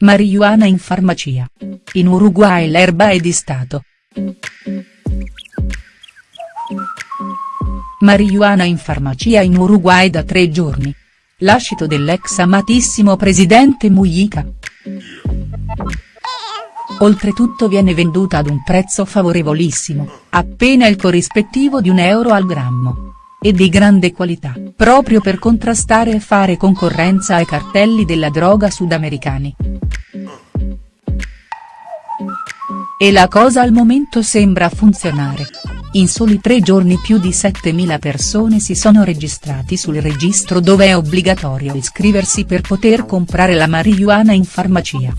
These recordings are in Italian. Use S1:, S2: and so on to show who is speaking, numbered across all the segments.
S1: Marijuana in farmacia. In Uruguay l'erba è di Stato. Marijuana in farmacia in Uruguay da tre giorni. Lascito dell'ex amatissimo presidente Mujica. Oltretutto viene venduta ad un prezzo favorevolissimo, appena il corrispettivo di un euro al grammo e di grande qualità, proprio per contrastare e fare concorrenza ai cartelli della droga sudamericani. E la cosa al momento sembra funzionare. In soli tre giorni più di 7.000 persone si sono registrati sul registro dove è obbligatorio iscriversi per poter comprare la marijuana in farmacia.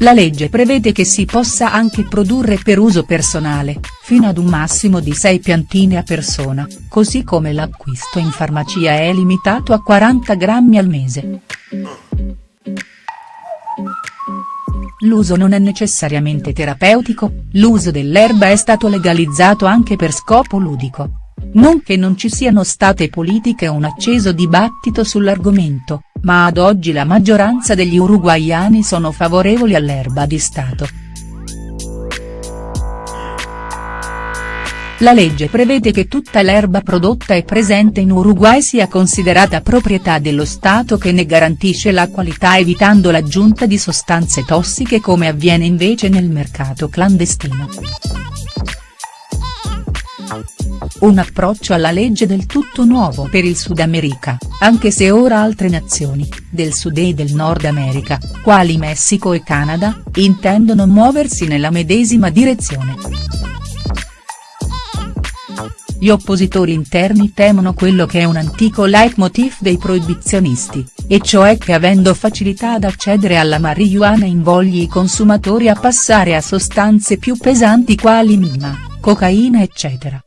S1: La legge prevede che si possa anche produrre per uso personale, fino ad un massimo di 6 piantine a persona, così come l'acquisto in farmacia è limitato a 40 grammi al mese. L'uso non è necessariamente terapeutico, l'uso dell'erba è stato legalizzato anche per scopo ludico. Non che non ci siano state politiche o un acceso dibattito sull'argomento, ma ad oggi la maggioranza degli uruguaiani sono favorevoli all'erba di Stato. La legge prevede che tutta l'erba prodotta e presente in Uruguay sia considerata proprietà dello Stato che ne garantisce la qualità evitando l'aggiunta di sostanze tossiche come avviene invece nel mercato clandestino. Un approccio alla legge del tutto nuovo per il Sud America, anche se ora altre nazioni, del Sud e del Nord America, quali Messico e Canada, intendono muoversi nella medesima direzione. Gli oppositori interni temono quello che è un antico leitmotiv dei proibizionisti, e cioè che avendo facilità ad accedere alla marijuana invogli i consumatori a passare a sostanze più pesanti quali mima, cocaina eccetera.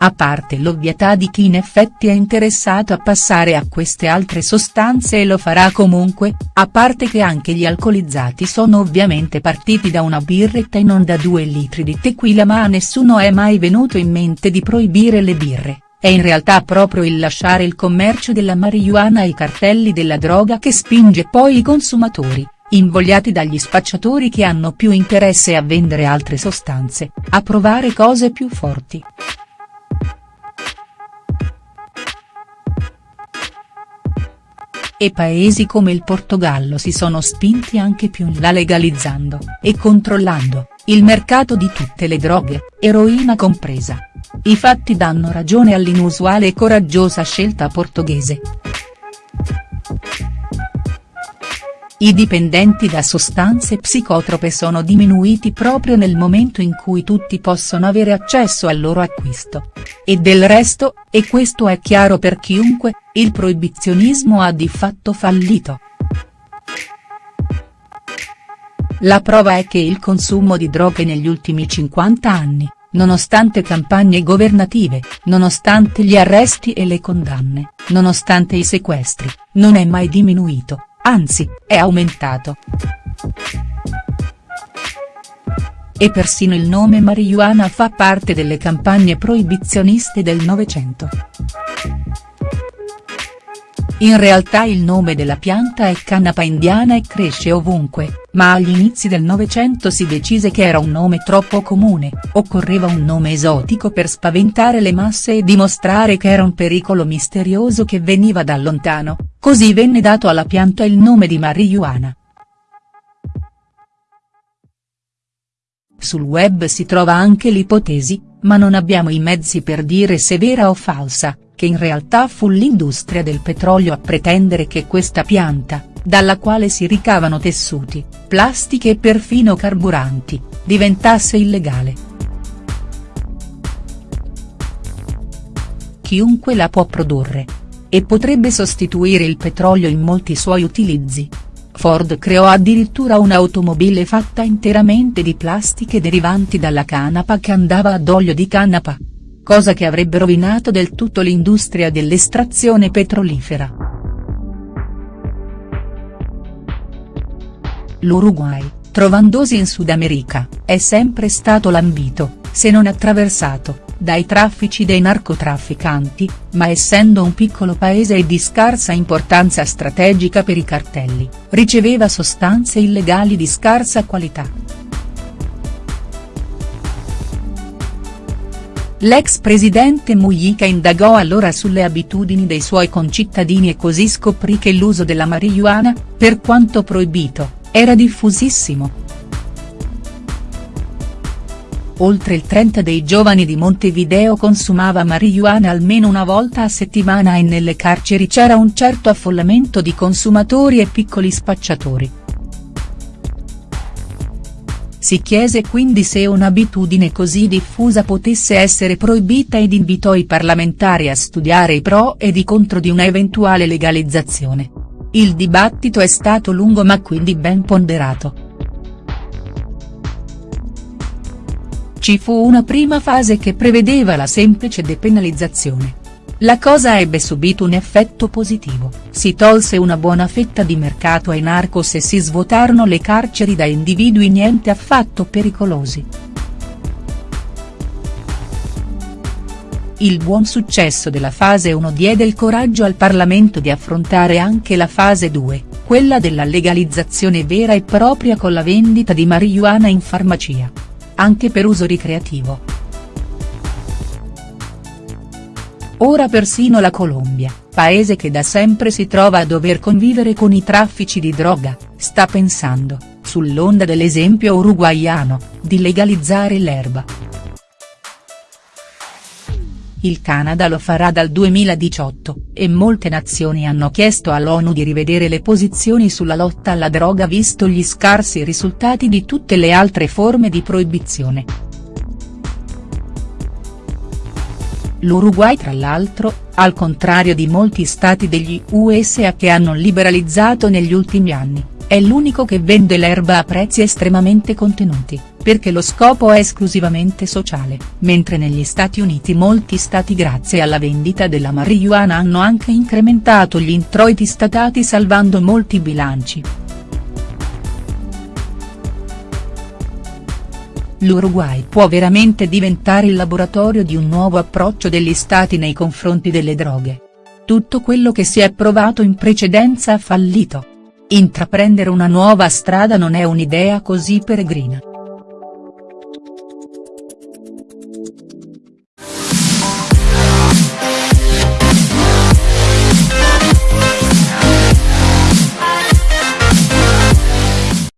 S1: A parte l'ovvietà di chi in effetti è interessato a passare a queste altre sostanze e lo farà comunque, a parte che anche gli alcolizzati sono ovviamente partiti da una birretta e non da due litri di tequila ma a nessuno è mai venuto in mente di proibire le birre, è in realtà proprio il lasciare il commercio della marijuana ai cartelli della droga che spinge poi i consumatori, invogliati dagli spacciatori che hanno più interesse a vendere altre sostanze, a provare cose più forti. e paesi come il Portogallo si sono spinti anche più in là legalizzando, e controllando, il mercato di tutte le droghe, eroina compresa. I fatti danno ragione all'inusuale e coraggiosa scelta portoghese. I dipendenti da sostanze psicotrope sono diminuiti proprio nel momento in cui tutti possono avere accesso al loro acquisto. E del resto, e questo è chiaro per chiunque, il proibizionismo ha di fatto fallito. La prova è che il consumo di droghe negli ultimi 50 anni, nonostante campagne governative, nonostante gli arresti e le condanne, nonostante i sequestri, non è mai diminuito anzi, è aumentato. E persino il nome marijuana fa parte delle campagne proibizioniste del Novecento. In realtà il nome della pianta è canapa indiana e cresce ovunque, ma agli inizi del Novecento si decise che era un nome troppo comune, occorreva un nome esotico per spaventare le masse e dimostrare che era un pericolo misterioso che veniva da lontano, così venne dato alla pianta il nome di marijuana. Sul web si trova anche l'ipotesi, ma non abbiamo i mezzi per dire se vera o falsa, che in realtà fu l'industria del petrolio a pretendere che questa pianta, dalla quale si ricavano tessuti, plastiche e perfino carburanti, diventasse illegale. Chiunque la può produrre. E potrebbe sostituire il petrolio in molti suoi utilizzi. Ford creò addirittura un'automobile fatta interamente di plastiche derivanti dalla canapa che andava ad olio di canapa cosa che avrebbe rovinato del tutto l'industria dell'estrazione petrolifera. L'Uruguay, trovandosi in Sud America, è sempre stato lambito, se non attraversato, dai traffici dei narcotrafficanti, ma essendo un piccolo paese e di scarsa importanza strategica per i cartelli, riceveva sostanze illegali di scarsa qualità. L'ex presidente Mujica indagò allora sulle abitudini dei suoi concittadini e così scoprì che l'uso della marijuana, per quanto proibito, era diffusissimo. Oltre il 30 dei giovani di Montevideo consumava marijuana almeno una volta a settimana e nelle carceri c'era un certo affollamento di consumatori e piccoli spacciatori. Si chiese quindi se un'abitudine così diffusa potesse essere proibita ed invitò i parlamentari a studiare i pro ed i contro di una eventuale legalizzazione. Il dibattito è stato lungo ma quindi ben ponderato. Ci fu una prima fase che prevedeva la semplice depenalizzazione. La cosa ebbe subito un effetto positivo, si tolse una buona fetta di mercato ai narcos e si svuotarono le carceri da individui niente affatto pericolosi. Il buon successo della fase 1 diede il coraggio al Parlamento di affrontare anche la fase 2, quella della legalizzazione vera e propria con la vendita di marijuana in farmacia. Anche per uso ricreativo. Ora persino la Colombia, paese che da sempre si trova a dover convivere con i traffici di droga, sta pensando, sull'onda dell'esempio uruguaiano, di legalizzare l'erba. Il Canada lo farà dal 2018, e molte nazioni hanno chiesto all'ONU di rivedere le posizioni sulla lotta alla droga visto gli scarsi risultati di tutte le altre forme di proibizione. L'Uruguay tra l'altro, al contrario di molti stati degli USA che hanno liberalizzato negli ultimi anni, è l'unico che vende l'erba a prezzi estremamente contenuti, perché lo scopo è esclusivamente sociale, mentre negli Stati Uniti molti stati grazie alla vendita della marijuana hanno anche incrementato gli introiti statali salvando molti bilanci. l'Uruguay può veramente diventare il laboratorio di un nuovo approccio degli stati nei confronti delle droghe. Tutto quello che si è provato in precedenza ha fallito. Intraprendere una nuova strada non è un'idea così peregrina.